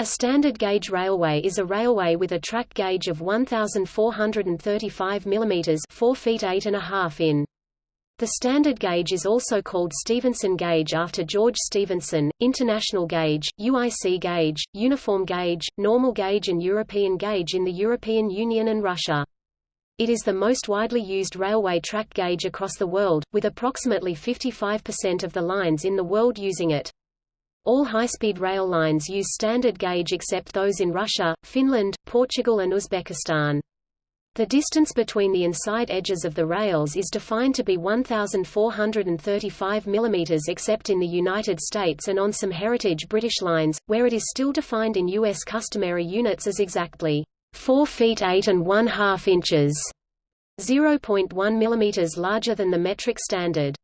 A standard gauge railway is a railway with a track gauge of 1,435 mm 4 feet 8 and a half in. The standard gauge is also called Stephenson gauge after George Stephenson, International gauge, UIC gauge, Uniform gauge, Normal gauge and European gauge in the European Union and Russia. It is the most widely used railway track gauge across the world, with approximately 55% of the lines in the world using it. All high-speed rail lines use standard gauge except those in Russia, Finland, Portugal and Uzbekistan. The distance between the inside edges of the rails is defined to be 1,435 mm except in the United States and on some heritage British lines, where it is still defined in U.S. customary units as exactly 4 feet 8 and 1 half inches, 0.1 mm larger than the metric standard.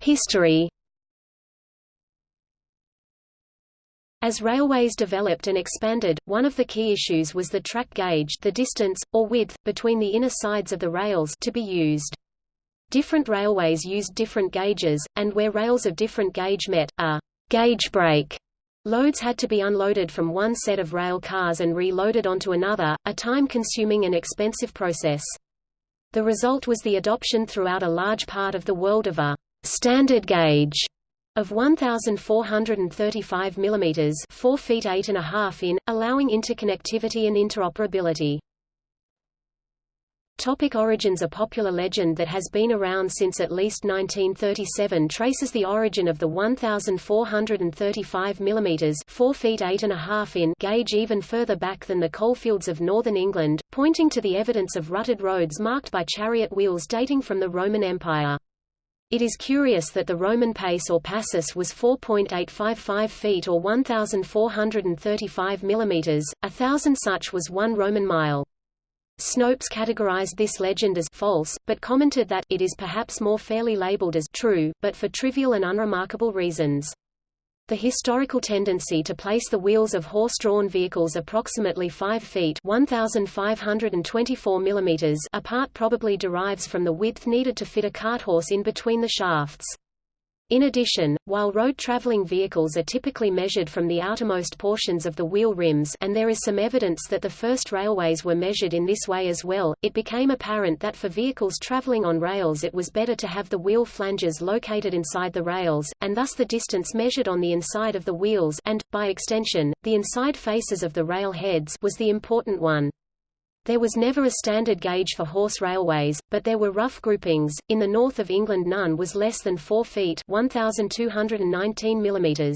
History As railways developed and expanded, one of the key issues was the track gauge the distance, or width, between the inner sides of the rails to be used. Different railways used different gauges, and where rails of different gauge met, a gauge break Loads had to be unloaded from one set of rail cars and reloaded onto another, a time-consuming and expensive process. The result was the adoption throughout a large part of the world of a standard gauge of 1,435 mm 4 feet 8 and a half in, allowing interconnectivity and interoperability. Topic origins A popular legend that has been around since at least 1937 traces the origin of the 1,435 mm 4 feet 8 and a half in gauge even further back than the coalfields of northern England, pointing to the evidence of rutted roads marked by chariot wheels dating from the Roman Empire. It is curious that the Roman pace or passus was 4.855 feet or 1,435 mm, a thousand such was one Roman mile. Snopes categorized this legend as false, but commented that it is perhaps more fairly labeled as true, but for trivial and unremarkable reasons. The historical tendency to place the wheels of horse-drawn vehicles approximately 5 feet 1,524 mm apart probably derives from the width needed to fit a cart horse in between the shafts. In addition, while road-traveling vehicles are typically measured from the outermost portions of the wheel rims and there is some evidence that the first railways were measured in this way as well, it became apparent that for vehicles traveling on rails it was better to have the wheel flanges located inside the rails, and thus the distance measured on the inside of the wheels and, by extension, the inside faces of the rail heads was the important one. There was never a standard gauge for horse railways, but there were rough groupings. In the north of England none was less than 4 feet 1219 mm.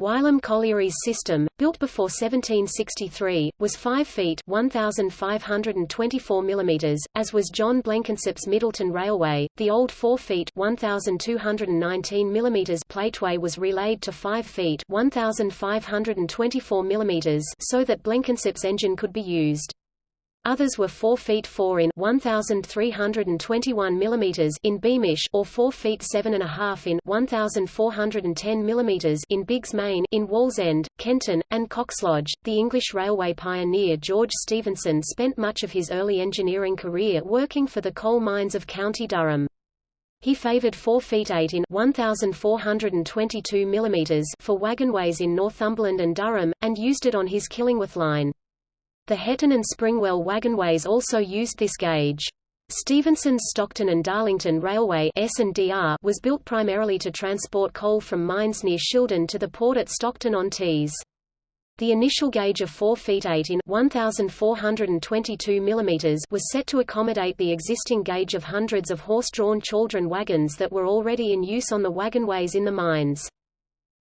Wylam Colliery's system, built before 1763, was 5 feet 1,524 mm, as was John Blenkinsop's Middleton Railway. The old 4 feet 1,219 mm plateway was relayed to 5 feet 1,524 mm so that Blenkinsop's engine could be used. Others were 4 feet 4 in 1321 mm in Beamish or 4 feet 7 and a half in 1410 mm in Biggs Main in Wallsend, Kenton, and Coxlodge. The English railway pioneer George Stephenson spent much of his early engineering career working for the coal mines of County Durham. He favored 4 feet 8 in 1422 mm for wagonways in Northumberland and Durham, and used it on his Killingworth line. The Hetton and Springwell wagonways also used this gauge. Stephenson's Stockton and Darlington Railway was built primarily to transport coal from mines near Shildon to the port at Stockton-on-Tees. The initial gauge of 4 feet 8 in 1422 mm was set to accommodate the existing gauge of hundreds of horse-drawn chaldron wagons that were already in use on the wagonways in the mines.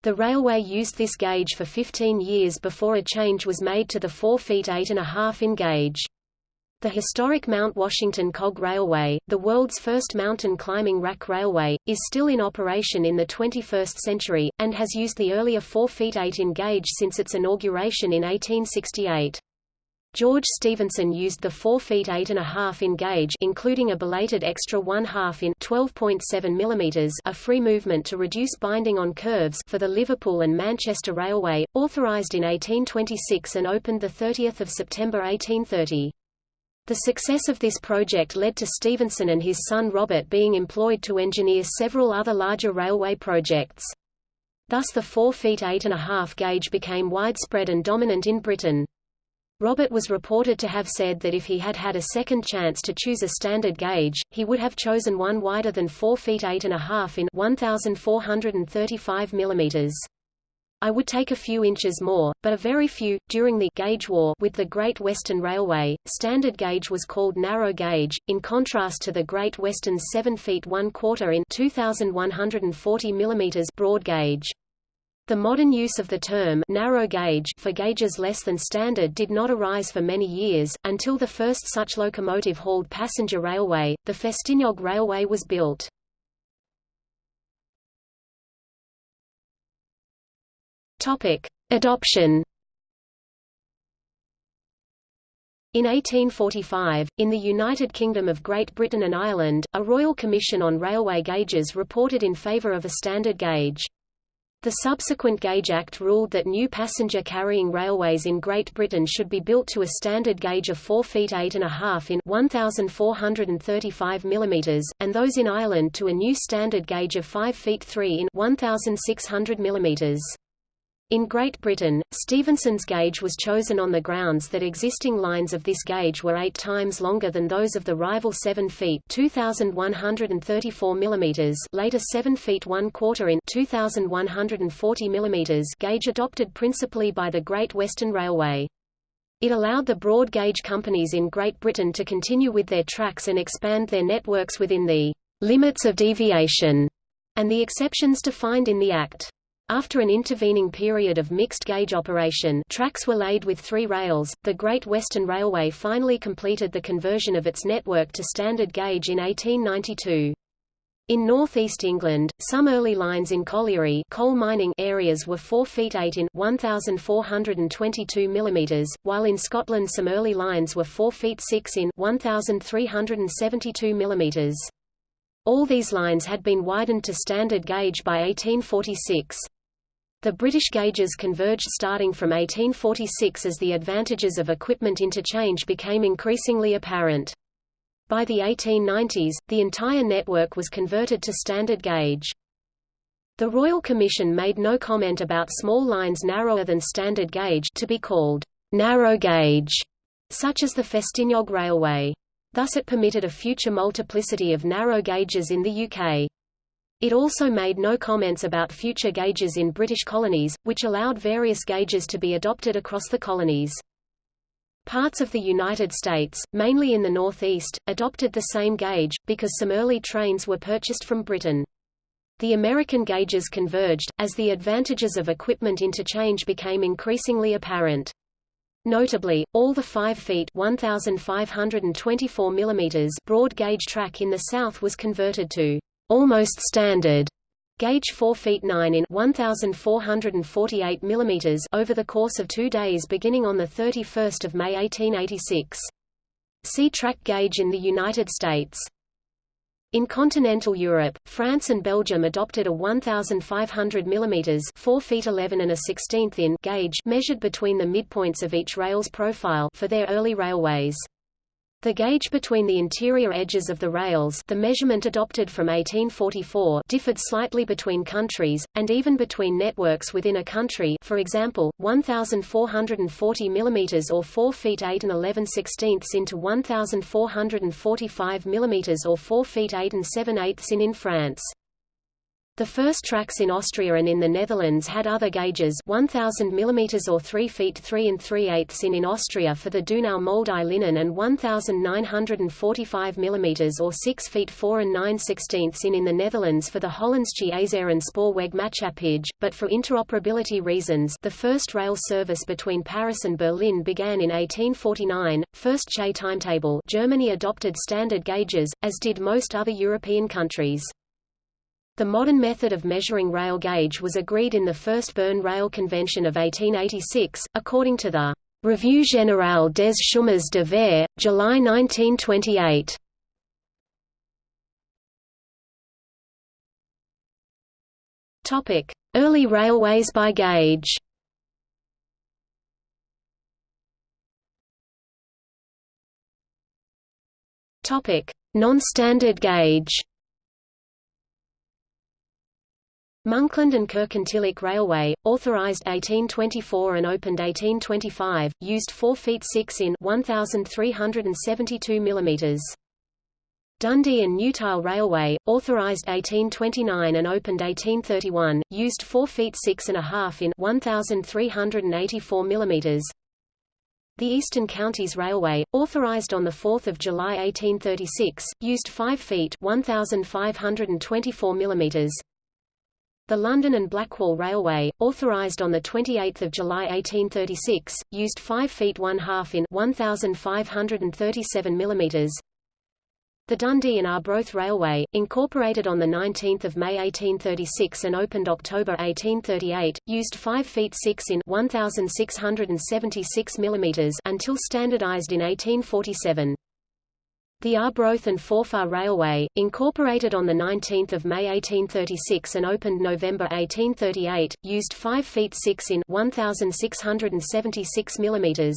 The railway used this gauge for 15 years before a change was made to the 4 feet 8 and a half in gauge. The historic Mount Washington Cog Railway, the world's first mountain climbing rack railway, is still in operation in the 21st century, and has used the earlier 4 feet 8 in gauge since its inauguration in 1868. George Stephenson used the 4 feet 8 and a half in gauge including a belated extra 1 half in 12.7 mm a free movement to reduce binding on curves for the Liverpool and Manchester Railway, authorised in 1826 and opened 30 September 1830. The success of this project led to Stephenson and his son Robert being employed to engineer several other larger railway projects. Thus the 4 feet 8.5 gauge became widespread and dominant in Britain. Robert was reported to have said that if he had had a second chance to choose a standard gauge, he would have chosen one wider than 4 feet 8.5 in 1,435 millimeters. I would take a few inches more, but a very few. During the gauge war with the Great Western Railway, standard gauge was called narrow gauge, in contrast to the Great Western's 7 feet 1 quarter in 2,140 mm broad gauge. The modern use of the term narrow gauge for gauges less than standard did not arise for many years, until the first such locomotive-hauled passenger railway, the Festiniog Railway was built. Adoption. In 1845, in the United Kingdom of Great Britain and Ireland, a Royal Commission on Railway Gauges reported in favour of a standard gauge. The subsequent Gauge Act ruled that new passenger-carrying railways in Great Britain should be built to a standard gauge of 4 feet 8.5 in 1,435 mm, and those in Ireland to a new standard gauge of 5 feet 3 in 1,600 mm. In Great Britain, Stephenson's gauge was chosen on the grounds that existing lines of this gauge were eight times longer than those of the rival 7 feet 2,134 mm later 7 feet 1 quarter in 2,140 mm gauge adopted principally by the Great Western Railway. It allowed the broad gauge companies in Great Britain to continue with their tracks and expand their networks within the limits of deviation and the exceptions defined in the Act. After an intervening period of mixed-gauge operation tracks were laid with three rails, the Great Western Railway finally completed the conversion of its network to standard gauge in 1892. In northeast England, some early lines in colliery coal mining areas were 4 feet 8 in 1422 mm, while in Scotland some early lines were 4 feet 6 in 1372 mm. All these lines had been widened to standard gauge by 1846. The British gauges converged starting from 1846 as the advantages of equipment interchange became increasingly apparent. By the 1890s, the entire network was converted to standard gauge. The Royal Commission made no comment about small lines narrower than standard gauge to be called narrow gauge, such as the Festiniog Railway. Thus it permitted a future multiplicity of narrow gauges in the UK. It also made no comments about future gauges in British colonies, which allowed various gauges to be adopted across the colonies. Parts of the United States, mainly in the Northeast, adopted the same gauge, because some early trains were purchased from Britain. The American gauges converged, as the advantages of equipment interchange became increasingly apparent. Notably, all the 5 feet 1,524 mm broad gauge track in the South was converted to almost standard gauge 4 feet 9 in 1448 mm over the course of 2 days beginning on the 31st of May 1886. See track gauge in the United States. In continental Europe, France and Belgium adopted a 1,500 mm 4 feet 11 and a 16th in gauge measured between the midpoints of each rail's profile for their early railways. The gauge between the interior edges of the rails the measurement adopted from 1844 differed slightly between countries, and even between networks within a country for example, 1,440 mm or 4 feet 8 and 11 sixteenths into 1,445 mm or 4 feet 8 and 7 eighths in in France. The first tracks in Austria and in the Netherlands had other gauges 1000 mm or 3 feet 3 and 3 eighths in in Austria for the Donau Moldau linen and 1945 mm or 6 feet 4 and 9 sixteenths in in the Netherlands for the Hollandsche Ijzeren Spoorweg Maatschappij, but for interoperability reasons the first rail service between Paris and Berlin began in 1849. First Chaix timetable Germany adopted standard gauges, as did most other European countries. The modern method of measuring rail gauge was agreed in the First Bern Rail Convention of 1886, according to the Revue générale des chemins de fer, July 1928. Topic: Early railways by gauge. Topic: Non-standard gauge. Monkland and Kirkintilloch Railway, authorised 1824 and opened 1825, used 4 feet 6 in 1,372 mm. Dundee and Newtyle Railway, authorised 1829 and opened 1831, used 4 feet 6 and a half in 1,384 mm. The Eastern Counties Railway, authorised on 4 July 1836, used 5 feet 1,524 mm. The London and Blackwall Railway, authorised on 28 July 1836, used 5 feet 1 half in 1,537 mm. The Dundee and Arbroath Railway, incorporated on 19 May 1836 and opened October 1838, used 5 feet 6 in 1,676 mm until standardized in 1847. The Arbroath and Forfar Railway, incorporated on 19 May 1836 and opened November 1838, used 5 feet 6 in 1,676 mm.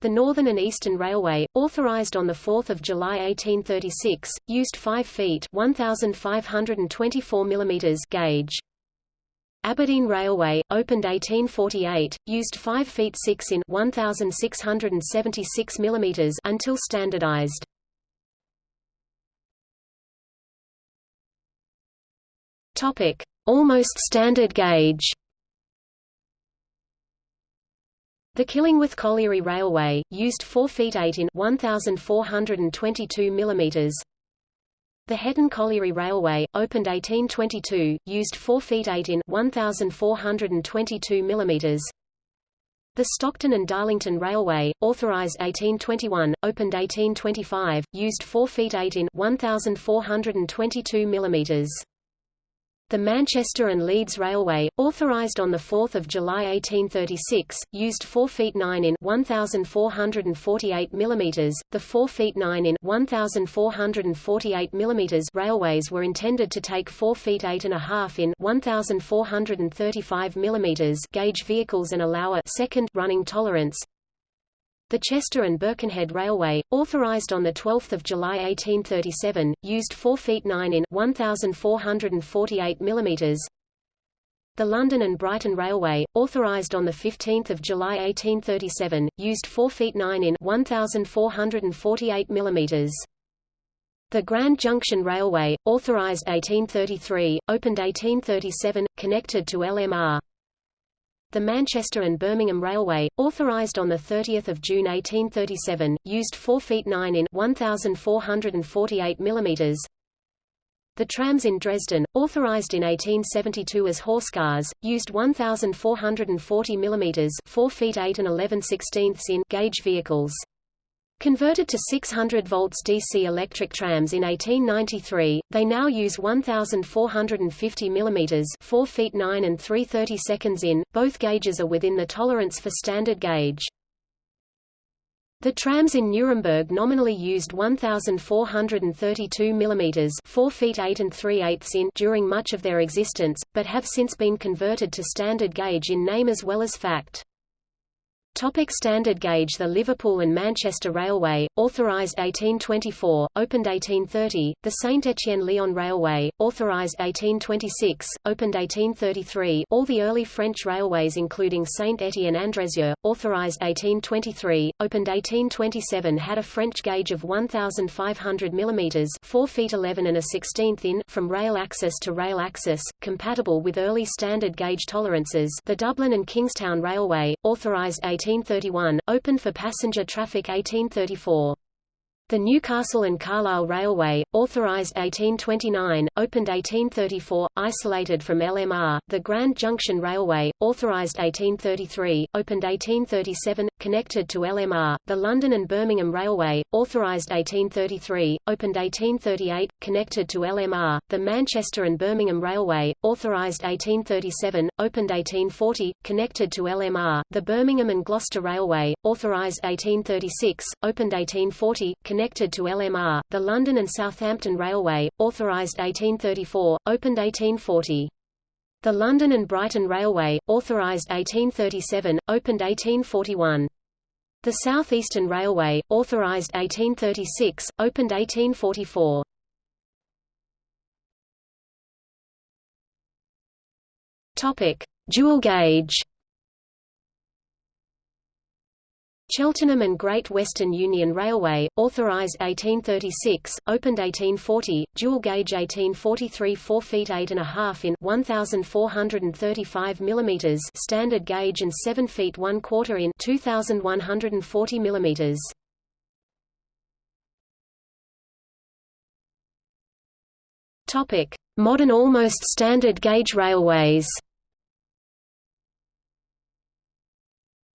The Northern and Eastern Railway, authorised on 4 July 1836, used 5 feet 1,524 mm gauge. Aberdeen Railway, opened 1848, used 5 feet 6 in 1,676 mm until standardized. Topic: Almost standard gauge. The Killingworth Colliery Railway, used 4 feet 8 in 1,422 mm. The Hetton Colliery Railway, opened 1822, used 4 feet 8 in 1,422 mm. The Stockton and Darlington Railway, authorised 1821, opened 1825, used 4 feet 8 in 1,422 mm. The Manchester and Leeds Railway, authorised on 4 July 1836, used 4 feet 9 in 1,448 mm. The 4 feet 9 in 1,448 mm railways were intended to take 4 feet 8 and a half in 1,435 mm gauge vehicles and allow a second running tolerance. The Chester and Birkenhead Railway, authorised on 12 July 1837, used 4 feet 9 in 1,448 mm. The London and Brighton Railway, authorised on 15 July 1837, used 4 feet 9 in 1,448 mm. The Grand Junction Railway, authorised 1833, opened 1837, connected to LMR, the Manchester and Birmingham Railway, authorised on 30 June 1837, used 4 feet 9 in 1,448 mm. The trams in Dresden, authorised in 1872 as horse cars, used 1,440 mm 4 feet 8 and 11 16 in gauge vehicles. Converted to 600 volts DC electric trams in 1893, they now use 1,450 mm 4 feet 9 and 3 30 seconds in. Both gauges are within the tolerance for standard gauge. The trams in Nuremberg nominally used 1,432 mm 4 feet 8 and 3 eighths in during much of their existence, but have since been converted to standard gauge in name as well as fact. Topic standard gauge. The Liverpool and Manchester Railway, authorised 1824, opened 1830, the Saint-Étienne-Lyon Railway, authorised 1826, opened 1833 all the early French railways including Saint-Étienne-Andrézieux, authorised 1823, opened 1827 had a French gauge of 1,500 mm 4 feet 11 and a 16th in from rail axis to rail axis, compatible with early standard gauge tolerances. The Dublin and Kingstown Railway, authorised 1831, opened for passenger traffic 1834. The Newcastle and Carlisle Railway, authorised 1829, opened 1834, isolated from LMR, the Grand Junction Railway, authorised 1833, opened 1837, connected to LMR, the London and Birmingham Railway, authorised 1833, opened 1838, connected to LMR, the Manchester and Birmingham Railway, authorised 1837, opened 1840, connected to LMR, the Birmingham and Gloucester Railway, authorised 1836, opened 1840, connected connected to LMR, the London and Southampton Railway, authorised 1834, opened 1840. The London and Brighton Railway, authorised 1837, opened 1841. The South Eastern Railway, authorized 1836, opened 1844. Topic: Dual gauge. Cheltenham and Great Western Union Railway, authorised 1836, opened 1840, dual gauge 1843 4 feet 8 and a half in 1435 mm standard gauge and 7 feet 1 quarter in 2140 mm. Modern almost standard gauge railways.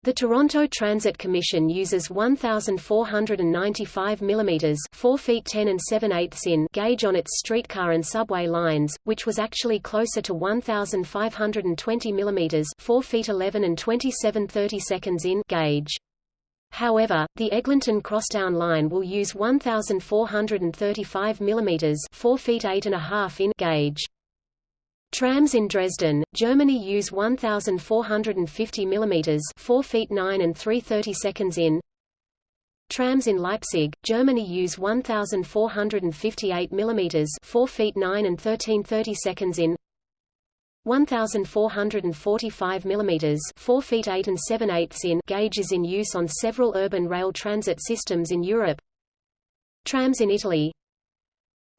The Toronto Transit Commission uses 1,495 mm 4 feet 10 and 7 eighths in gauge on its streetcar and subway lines, which was actually closer to 1,520 mm 4 feet 11 and 27 30 seconds in gauge. However, the Eglinton Crosstown line will use 1,435 mm 4 feet 8 and a half in gauge. Trams in Dresden, Germany use 1,450 mm 4 feet 9 and 330 seconds in. Trams in Leipzig, Germany use 1,458 mm 4 feet 9 and 1330 seconds in. 1,445 mm 4 feet 8 and 7 eighths in gauges in use on several urban rail transit systems in Europe. Trams in Italy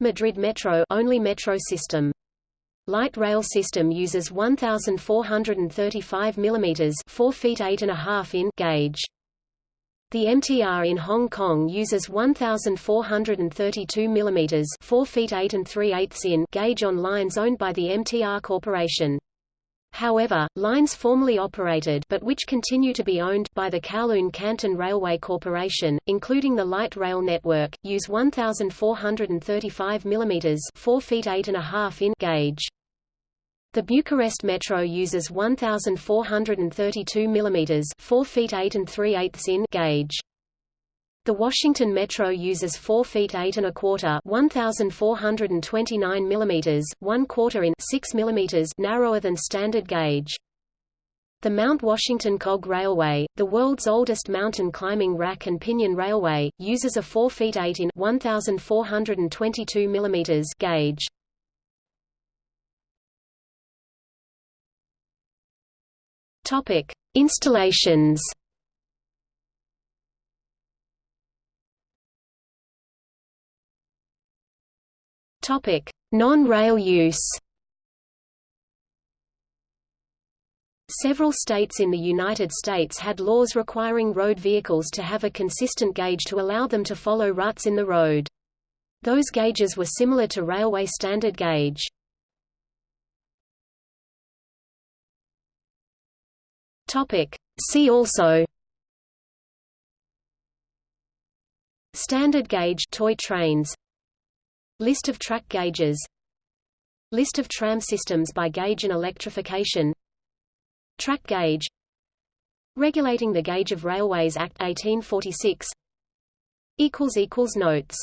Madrid Metro only metro system Light rail system uses 1,435 mm 4 feet 8 and a half in gauge. The MTR in Hong Kong uses 1,432 mm 4 feet 8 and 3 eighths in gauge on lines owned by the MTR Corporation. However, lines formerly operated but which continue to be owned by the Kowloon Canton Railway Corporation, including the light rail network, use 1,435 mm 4 feet 8 and a half in gauge. The Bucharest Metro uses 1,432 mm 4 feet 8 and 3 eighths in gauge. The Washington Metro uses 4 feet 8 and a quarter 1,429 mm 1 quarter in 6 mm narrower than standard gauge. The Mount Washington Cog Railway, the world's oldest mountain climbing rack and pinion railway, uses a 4 feet 8 in 1,422 mm gauge. Topic: Installations. Non-rail use. Several states in the United States had laws requiring road vehicles to have a consistent gauge to allow them to follow ruts in the road. Those gauges were similar to railway standard gauge. Topic. See also Standard gauge toy trains List of track gauges. List of tram systems by gauge and electrification. Track gauge. Regulating the Gauge of Railways Act 1846 Notes